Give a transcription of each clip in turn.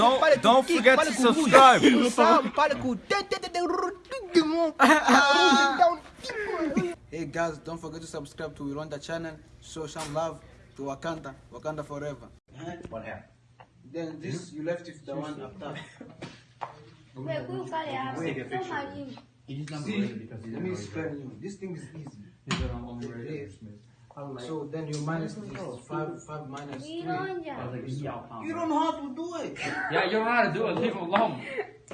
Don't don't forget to subscribe. Hey guys, don't forget to subscribe to Rwanda channel. Show some love to Wakanda. Wakanda forever. What happened? Then this hmm? you left with the one after. Wewe huyu pale hapo. Take a Sio picture. mwalimu. He just not See, ready because he let me explain you. This thing is easy. He said I'm only ready Yeah. for Christmas. So then you minus this oh, five five minus three. Vironja. I was like, yeah, You don't know how to do it. Yeah, you don't know how to do it. Leave him alone.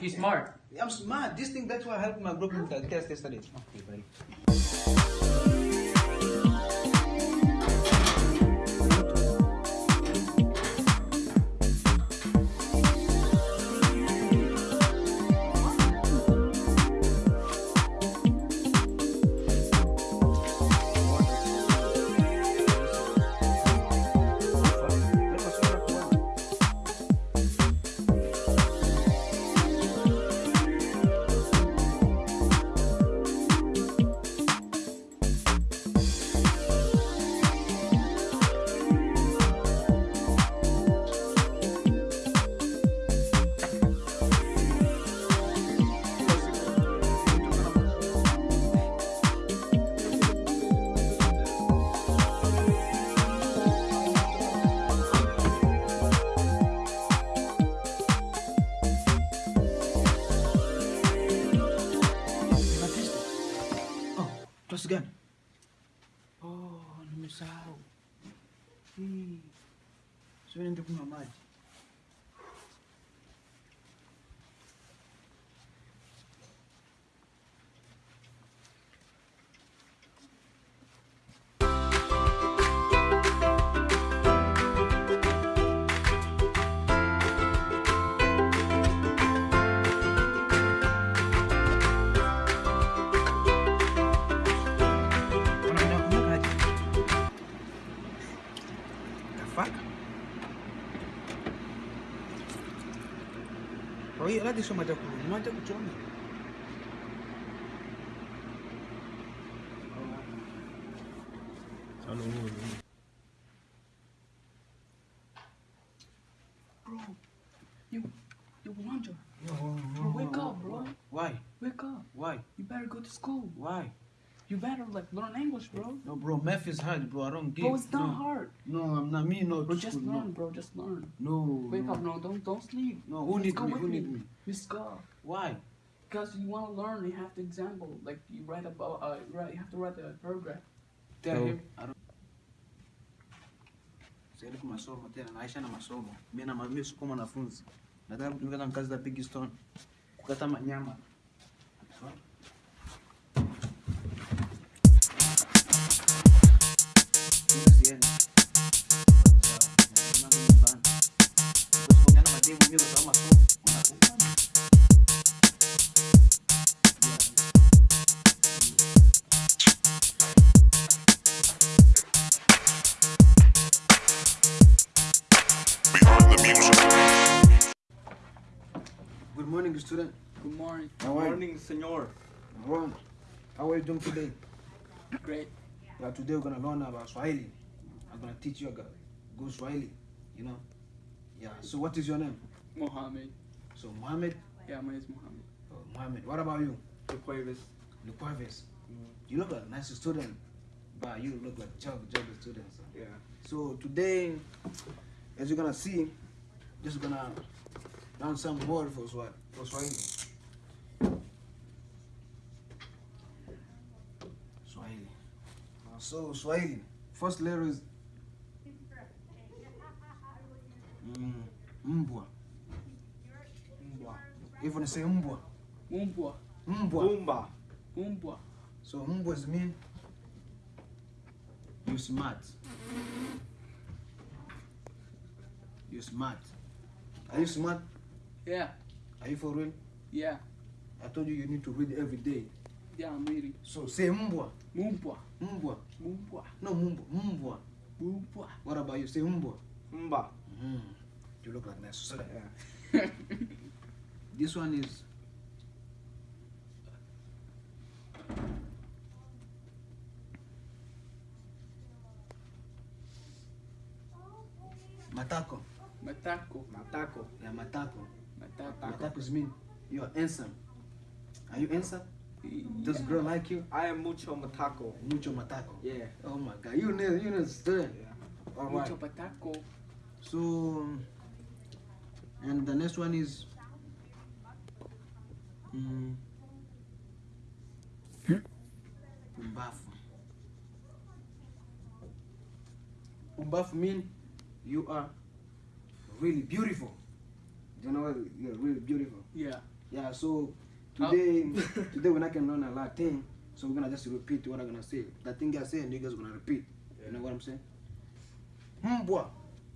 He's smart. I'm smart. This thing that's why I helped my group in the test yesterday. Okay, buddy. kitu gani? Oh, nimesahau. Sasa nende kunywa maji. The fuck? Kwa hiyo hadi soma chakula, mwacha kuchoma. You, you wonder. Bro, wake up, bro. Why? Wake up. Why? You better go to school. Why? You better like learn English, bro. No, bro, math is hard, bro. I don't get. Bro, it's not no. hard. No, I'm not me. No, Bro, just school, learn, bro. Just learn. No. No. Wake no. up, no, don't don't sleep. No, who Let's need go me? Who need me? Let's go. Why? Because you want to learn, you have to example. Like you write about, uh, write, you have to write a paragraph. Tell So- him. I don't. Siende kwa masomo tena, naisha na masomo. Mimi na mimi siko mwanafunzi. Nataka kutumika na kazi za Big Stone. Kukata manyama. Good morning, student. Good morning. How are you? senor. Ron, how are you doing today? Great. Yeah, today we're gonna learn about Swahili. I'm gonna teach you about go Swahili. You know? Yeah. So what is your name? Mohammed. So Mohammed. Yeah, my name is Mohammed. Oh, Mohammed. What about you? Aquarius. Luquavis. Mm. You look like a nice student, but you look like a job job student. So. Yeah. So today, as you're gonna see, just gonna learn some word for Swahili. For Swahili. Swahili. So Swahili. First letter is mm, mbwa. Mbwa. Even say mbwa. Umbwa. Mbwa. Boomba. Umbwa. So mbwas mean you smart. You smart. Are you smart? Yeah. Are you for real? Yeah. I told you you need to read every day. Yeah, I'm reading. So say mbwa. Mumbwa. Mbwa. Mumbwa. No mbwa. Mbwa. Mumbwa. What about you? Say mbwa. Mba. Mm. You look like nice. So this one is matako. Matako. Matako. Matako. Yeah, matako. Matako. Matako is mean you are handsome. Are you handsome? Does girl like you? I am mucho matako. Mucho matako. Yeah. Oh my god, you know, you know, student. Yeah. All right. Mucho patako. So, and the next one is. Mm, umbafu. Umbafu mean you are really beautiful. You know what? You're really beautiful. Yeah. Yeah. So oh. today, today we're not gonna learn a lot of things. So we're gonna just repeat what I'm gonna say. The thing I say, and you guys gonna repeat. You know what I'm saying? Mbwa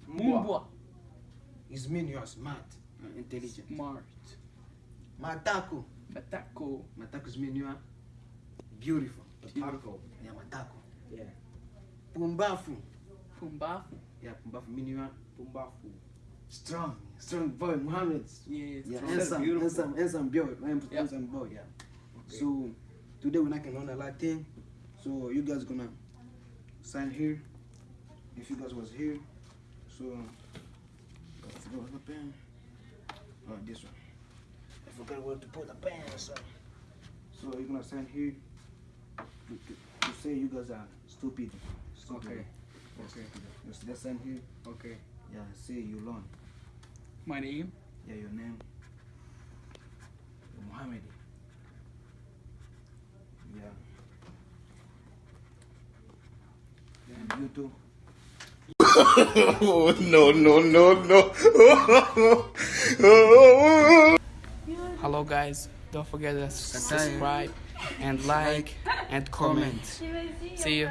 Mumbwa. is mean you are smart intelligent. Smart. Matako. Matako. Matako is mean you are beautiful. Matako. Yeah, matako. Yeah. Pumbafu. Pumbafu. Yeah, pumbafu mean you are Pumbafu. Strong. Strong boy, Muhammad. Yeah, strong. handsome, Beautiful. handsome, handsome boy, handsome, Yeah. boy. Yeah. Okay. So today we're not gonna learn a lot of things. So you guys gonna sign here. If you guys was here, so I forgot what's the pen. Oh, this one. I forgot where to put the pen. So, so you're gonna sign here to, to, to say you guys are stupid. stupid. Okay. Okay. Just, just sign here. Okay. Yeah. Say you learn. My name. Yeah, your name. Muhammad. Yeah. And you too. Oh, no, no, no, no. Hello guys. Don't forget to subscribe and like and comment. See you.